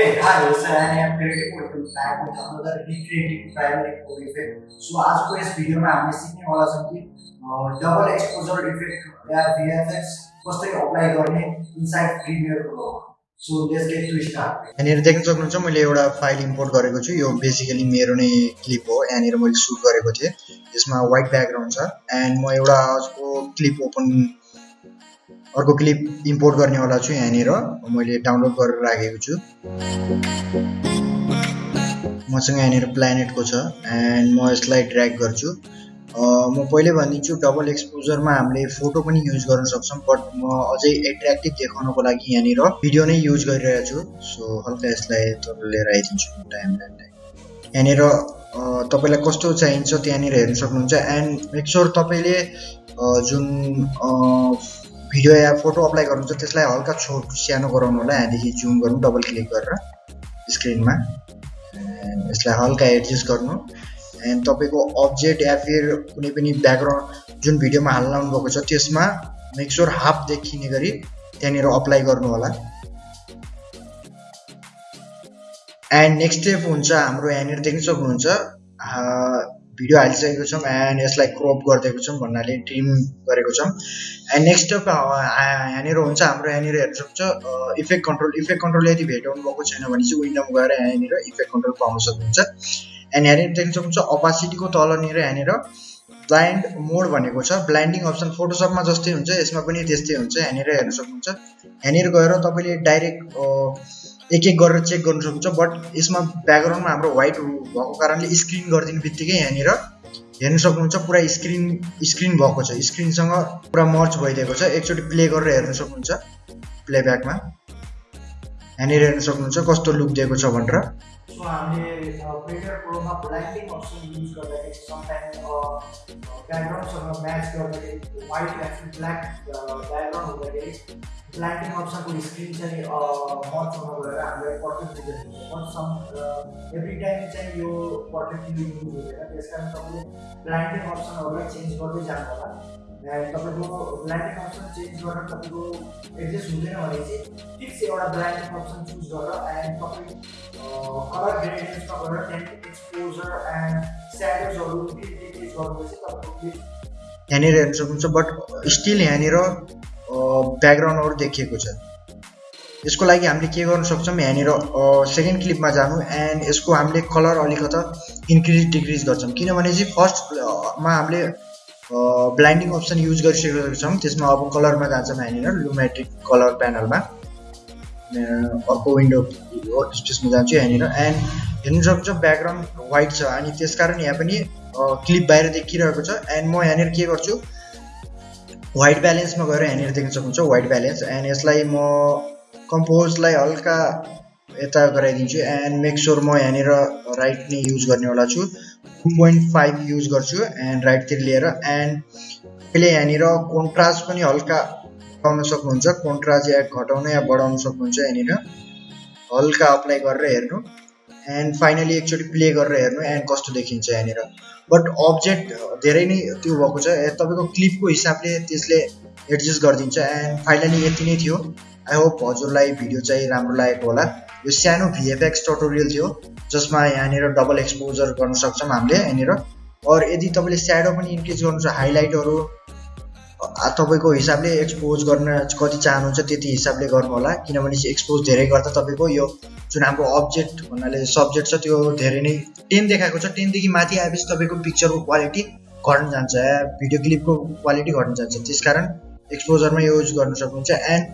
Okay, hi, so I am creative with back with another recreative primary core effect. So आजको यस भिडियोमा हामीले सिक्नेवाला छौँ कि डबल एक्सपोजर इफेक्ट या भिएफएक्स कसरी अप्लाई गर्ने inside प्रिमियरको so let's get to start यहाँनिर देख्न सक्नुहुन्छ मैले एउटा फाइल इम्पोर्ट गरेको छु यो बेसिकली मेरो नै क्लिप हो यहाँनिर मैले सुट गरेको थिएँ यसमा वाइट ब्याकग्राउन्ड छ एन्ड म एउटा अर्को क्लिप ओपन अर्को क्लिप इम्पोर्ट गर्नेवाला छु यहाँनिर। मैले डाउनलोड गरेर राखेको छु। मसँग यहाँनिर प्लानेटको छ एन्ड म यसलाई ड्र्याग गर्छु। म पहिले भनिदिन्छु डबल एक्सपोजरमा हामीले फोटो पनि युज गर्न सक्छौँ बट म अझै एट्र्याक्टिभ देखाउनको लागि यहाँनिर भिडियो नै युज गरिरहेको छु। सो हल्का यसलाई तर लिएर आइदिन्छु टाइम टाइम यहाँनिर तपाईँलाई कस्तो चाहिन्छ त्यहाँनिर हेर्न सक्नुहुन्छ। एन्ड मेक स्योर तपाईँले जुन भिडियो या फोटो अप्लाई गर्नुहुन्छ त्यसलाई हल्का छोट सानो गराउनु होला। यहाँदेखि जुम गर्नु डबल क्लिक गरेर स्क्रिनमा यसलाई हल्का एडजस्ट गर्नु। एन्ड तपाईँको अब्जेक्ट या फिर कुनै पनि ब्याकग्राउन्ड जुन भिडियोमा हाल्न भएको छ त्यसमा मेकस्योर हाफ देखिने गरी त्यहाँनिर अप्लाई गर्नु होला। एन्ड नेक्स्ट स्टेप हुन्छ हाम्रो यहाँनिर देख्न सक्नुहुन्छ भिडियो हालिसकेको छौँ एन्ड यसलाई क्रप गरिदिएको छौँ भन्नाले ट्रिम गरेको छौँ। एन्ड नेक्स्ट स्टेप यहाँनिर हुन्छ हाम्रो यहाँनिर हेर्न सक्छ इफेक्ट कन्ट्रोल इफेक्ट कन्ट्रोल यदि भेटाउनु भएको छैन भने चाहिँ विन्डोमा गएर यहाँनिर इफेक्ट कन्ट्रोल पाउन सक्नुहुन्छ। एन्ड यहाँनिर देख्न सक्नुहुन्छ अपासिटीको तलनिर यहाँनिर ब्लाइन्ड मोड भनेको छ। ब्लाइन्डिङ अप्सन फोटोसपमा जस्तै हुन्छ यसमा पनि त्यस्तै हुन्छ यहाँनिर हेर्न सक्नुहुन्छ। यहाँनिर गएर तपाईँले डाइरेक्ट एक एक गरेर चेक गर्नु सक्नुहुन्छ बट यसमा ब्याकग्राउन्डमा हाम्रो व्हाइट भएको कारणले स्क्रिन गरिदिने बित्तिकै यहाँनिर हेर्न सक्नुहुन्छ पुरा स्क्रिन स्क्रिन भएको छ। स्क्रिनसँग पुरा मर्च भइदिएको छ। एकचोटि प्ले गरेर हेर्न सक्नुहुन्छ प्लेब्याकमा यहाँनिर हेर्न सक्नुहुन्छ कस्तो लुक दिएको छ भनेर। सो हामीले प्रिमियर प्रोमा ब्लाइन्डिङ अप्सन युज गर्दाखेरि समटाइम ब्याकग्राउन्डसँग म्याच गर्दाखेरि वाइट या ब्ल्याक ब्याकग्राउन्ड हुँदाखेरि ब्ल्यान्डिङ अप्सनको स्क्रिन चाहिँ मच हुन गएर हामीलाई पर्फेक्ट दिँदैन बट सम एभ्री टाइम चाहिँ यो पर्फेक्टली युज हुँदैन। त्यस कारण तपाईँले ब्ल्यान्डिङ अप्सनहरूलाई चेन्ज गर्दै जानु होला तपाईँको ब्ल्यान्डिङ अप्सन चेन्ज गरेर तपाईँको एडजस्ट हुँदैन भने चाहिँ फिक्स एउटा ब्ल्यान्डिङ अप्सन चुज गरेर एन्ड तपाईँ कलर ग्रेडियन्समा गएर त्यहाँदेखि एक्सपोजर एन्ड स्याडोजहरू डिटेल्स गर्नुपर्छ तपाईँको यहाँनिर हेर्न सक्नुहुन्छ बट स्टिल यहाँनिर ब्याकग्राउन्डहरू देखिएको छ। यसको लागि हामीले के गर्न सक्छौँ? यहाँनिर सेकेन्ड क्लिपमा जानु एन्ड यसको हामीले कलर अलिकता इन्क्रिज डिक्रिज गर्छौँ। किनभने चाहिँ फर्स्टमा हामीले ब्लाइन्डिङ अप्सन युज गरिसकेको छौँ। त्यसमा अब कलरमा जान्छौँ यहाँनिर लुमेट्रिक कलर प्यानलमा अर्को विन्डो स्पेसमा जान्छु यहाँनिर। एन्ड हेर्नु सक्छ ब्याकग्राउन्ड वाइट छ अनि त्यस कारण यहाँ पनि क्लिप बाहिर देखिरहेको छ। एन्ड म यहाँनिर के गर्छु? वाइट ब्यालेन्समा गएर यहाँनिर देख्न सक्नुहुन्छ वाइट ब्यालेन्स एन्ड यसलाई म कम्पोजलाई हल्का यता गराइदिन्छु। एन्ड मेक स्योर म यहाँनिर राइट नै युज गर्नेवाला छु। पोइन्ट फाइभ युज गर्छु एन्ड राइटतिर लिएर एन्ड अहिले यहाँनिर कोन्ट्रास्ट पनि हल्का घटाउन सक्नुहुन्छ। कोन्ट्रास्ट या घटाउन या बढाउन सक्नुहुन्छ यहाँनिर हल्का अप्लाई गरेर हेर्नु एन्ड फाइनली एकचोटि प्ले गरेर हेर्नु एन्ड कस्तो देखिन्छ यहाँनिर बट अब्जेक्ट धेरै नै त्यो भएको छ। तपाईँको क्लिपको हिसाबले त्यसले एडजस्ट गरिदिन्छ एन्ड फाइनली यति नै थियो। आई होप हजुरलाई भिडियो चाहिँ राम्रो लागेको होला। यो सानो भिएफएक्स टोटोरियल थियो। जसमा यहाँनिर डबल एक्सपोजर गर्न सक्छौँ हामीले यहाँनिर। अरू यदि तपाईँले स्याडो पनि इन्क्रिज गर्नु छ हाइलाइटहरू तपाईँको हिसाबले एक्सपोज गर्न कति चाहनुहुन्छ त्यति हिसाबले गर्नु होला किनभने एक्सपोज धेरै गर्दा तपाईँको यो जुन हाम्रो अब्जेक्ट भन्नाले सब्जेक्ट छ त्यो धेरै नै टेन देखाएको छ। टेनदेखि माथि आएपछि तपाईँको पिक्चरको क्वालिटी घट्न जान्छ भिडियो क्लिपको क्वालिटी घट्न जान्छ। त्यस कारण एक्सपोजरमा युज गर्न सक्नुहुन्छ। एन्ड